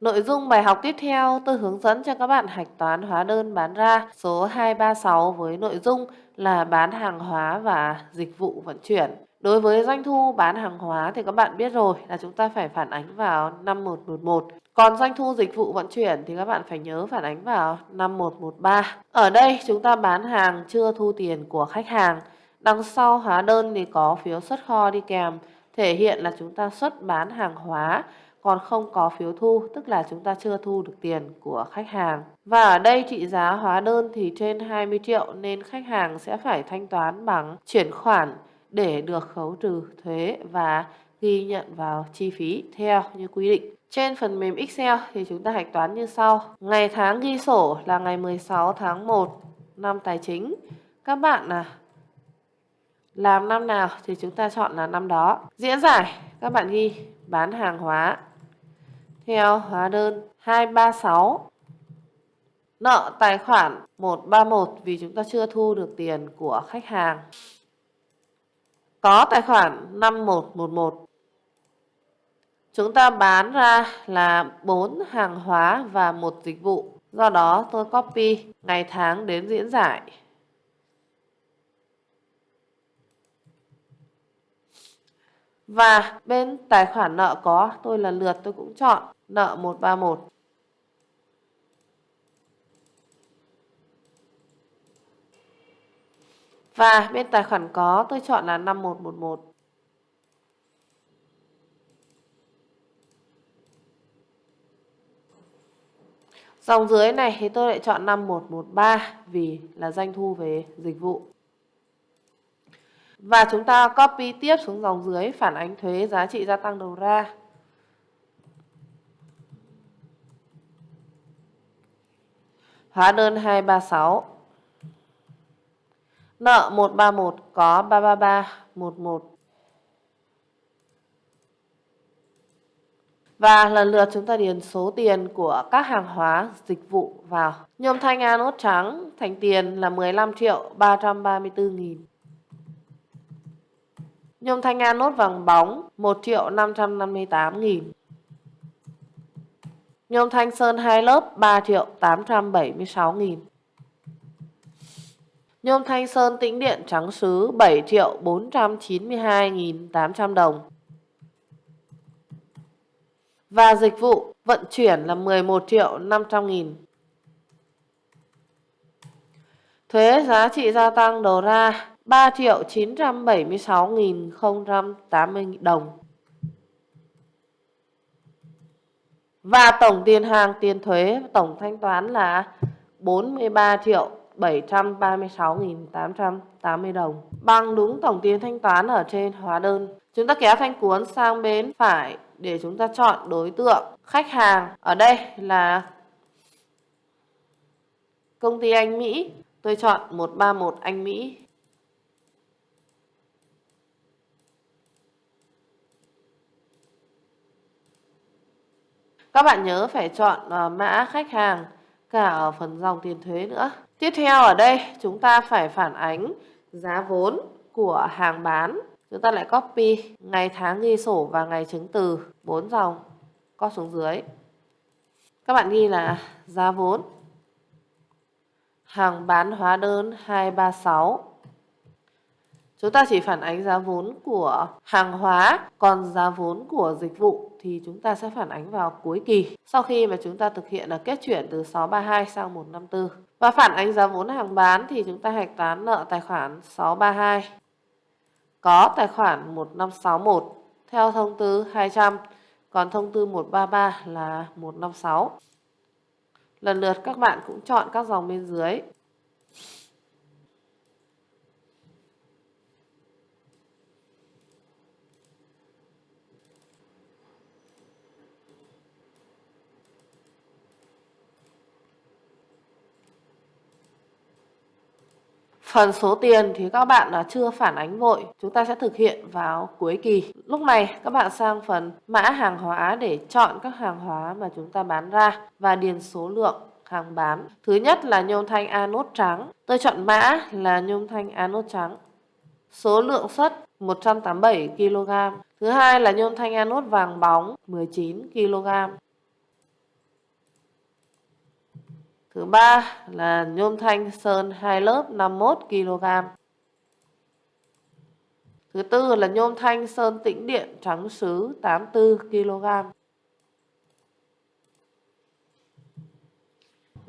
Nội dung bài học tiếp theo tôi hướng dẫn cho các bạn hạch toán hóa đơn bán ra số 236 với nội dung là bán hàng hóa và dịch vụ vận chuyển. Đối với doanh thu bán hàng hóa thì các bạn biết rồi là chúng ta phải phản ánh vào 5111. Còn doanh thu dịch vụ vận chuyển thì các bạn phải nhớ phản ánh vào 5113. Ở đây chúng ta bán hàng chưa thu tiền của khách hàng. Đằng sau hóa đơn thì có phiếu xuất kho đi kèm, thể hiện là chúng ta xuất bán hàng hóa còn không có phiếu thu, tức là chúng ta chưa thu được tiền của khách hàng. Và ở đây trị giá hóa đơn thì trên 20 triệu nên khách hàng sẽ phải thanh toán bằng chuyển khoản để được khấu trừ thuế và ghi nhận vào chi phí theo như quy định. Trên phần mềm Excel thì chúng ta hạch toán như sau. Ngày tháng ghi sổ là ngày 16 tháng 1 năm tài chính. Các bạn là làm năm nào thì chúng ta chọn là năm đó. Diễn giải các bạn ghi bán hàng hóa theo hóa đơn 236 nợ, tài khoản 131 vì chúng ta chưa thu được tiền của khách hàng. Có tài khoản 5111. Chúng ta bán ra là 4 hàng hóa và một dịch vụ. Do đó tôi copy ngày tháng đến diễn giải. Và bên tài khoản nợ có, tôi lần lượt tôi cũng chọn nợ 131. Và bên tài khoản có, tôi chọn là 5111. Dòng dưới này thì tôi lại chọn 5113 vì là doanh thu về dịch vụ. Và chúng ta copy tiếp xuống dòng dưới phản ánh thuế giá trị gia tăng đầu ra. Hóa đơn 236 Nợ 131 có 333 11 Và lần lượt chúng ta điền số tiền của các hàng hóa, dịch vụ vào. Nhôm thanh A nốt trắng thành tiền là 15 triệu 334 nghìn. Nhôm thanh anốt vàng bóng 1 triệu 558 nghìn. Nhôm thanh sơn 2 lớp 3 triệu 876 nghìn. Nhôm thanh sơn tĩnh điện trắng sứ 7 triệu 492 nghìn 800 đồng. Và dịch vụ vận chuyển là 11 triệu 500 nghìn. Thuế giá trị gia tăng đầu ra 3 triệu 976.080 đồng. Và tổng tiền hàng tiền thuế tổng thanh toán là 43 triệu 736.880 đồng. Bằng đúng tổng tiền thanh toán ở trên hóa đơn. Chúng ta kéo thanh cuốn sang bên phải để chúng ta chọn đối tượng khách hàng. Ở đây là công ty Anh Mỹ. Tôi chọn 131 Anh Mỹ. Các bạn nhớ phải chọn ờ, mã khách hàng, cả ở phần dòng tiền thuế nữa. Tiếp theo ở đây, chúng ta phải phản ánh giá vốn của hàng bán. Chúng ta lại copy ngày tháng ghi sổ và ngày chứng từ bốn dòng có xuống dưới. Các bạn ghi là giá vốn, hàng bán hóa đơn 236 Chúng ta chỉ phản ánh giá vốn của hàng hóa, còn giá vốn của dịch vụ thì chúng ta sẽ phản ánh vào cuối kỳ. Sau khi mà chúng ta thực hiện là kết chuyển từ 632 sang 154. Và phản ánh giá vốn hàng bán thì chúng ta hạch toán nợ tài khoản 632. Có tài khoản 1561 theo thông tư 200, còn thông tư 133 là 156. Lần lượt các bạn cũng chọn các dòng bên dưới Phần số tiền thì các bạn là chưa phản ánh vội, chúng ta sẽ thực hiện vào cuối kỳ. Lúc này các bạn sang phần mã hàng hóa để chọn các hàng hóa mà chúng ta bán ra và điền số lượng hàng bán. Thứ nhất là nhôm thanh anốt trắng. Tôi chọn mã là nhôm thanh anốt trắng. Số lượng xuất 187 kg. Thứ hai là nhôm thanh anốt vàng bóng 19 kg. Thứ ba là nhôm thanh sơn 2 lớp 51 kg. Thứ tư là nhôm thanh sơn tĩnh điện trắng sứ 84 kg.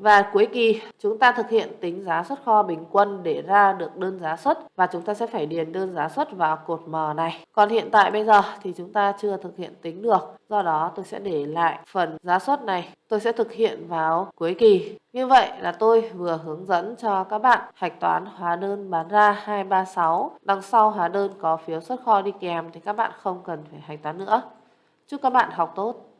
Và cuối kỳ, chúng ta thực hiện tính giá xuất kho bình quân để ra được đơn giá xuất và chúng ta sẽ phải điền đơn giá xuất vào cột M này. Còn hiện tại bây giờ thì chúng ta chưa thực hiện tính được. Do đó tôi sẽ để lại phần giá xuất này. Tôi sẽ thực hiện vào cuối kỳ. Như vậy là tôi vừa hướng dẫn cho các bạn hạch toán hóa đơn bán ra 236. Đằng sau hóa đơn có phiếu xuất kho đi kèm thì các bạn không cần phải hạch toán nữa. Chúc các bạn học tốt.